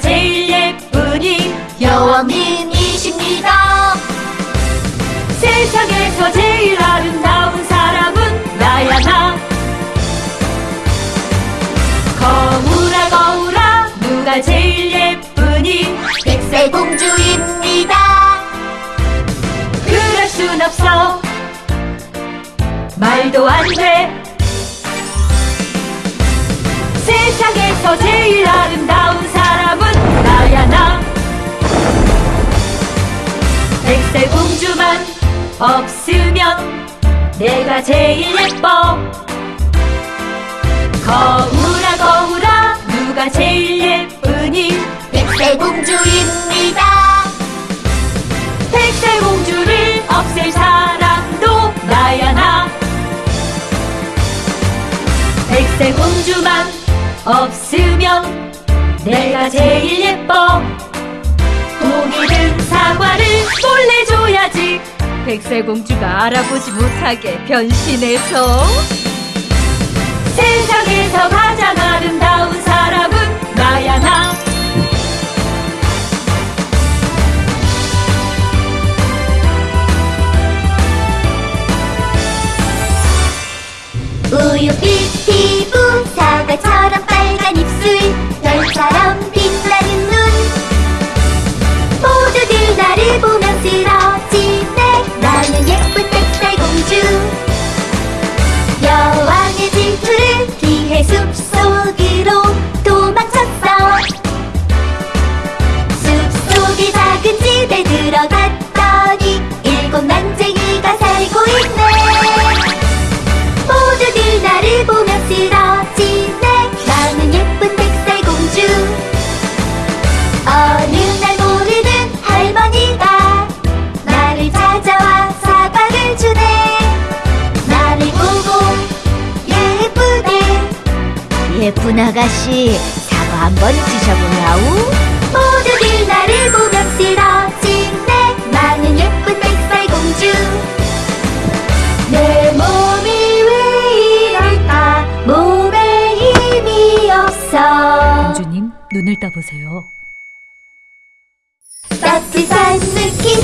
제일 예쁜이 여왕님이십니다. 세상에서 제일 아름다운 사람은 나야 나. 거울아 거울아 누가 제일 예쁘니? 백설공주입니다. 그럴 순 없어. 말도 안돼. 없으면 내가 제일 예뻐. 거울아 거울아 누가 제일 예쁘니? 백설공주입니다. 백설공주를 없앨 사람도 나야 나. 백설공주만 없으면 내가 제일 예뻐. 줘야지 백설공주가 알아보지 못하게 변신해서 세상에서 가장 아름다운 사람은 나야 나. 우유빛 피부, 사과처럼 빨간 입술, 별처럼 들어갔더니 일곱 난쟁이가 살고 있네. 모두들 나를 보며 쓰러지네 나는 예쁜 백설공주 어느 날 모르는 할머니가 나를 찾아와 사과를 주네 나를 보고 예쁘대 예쁜 아가씨, 사과 한번 드셔보냐우? 눈을 떠보세요. 따뜻한 느낌이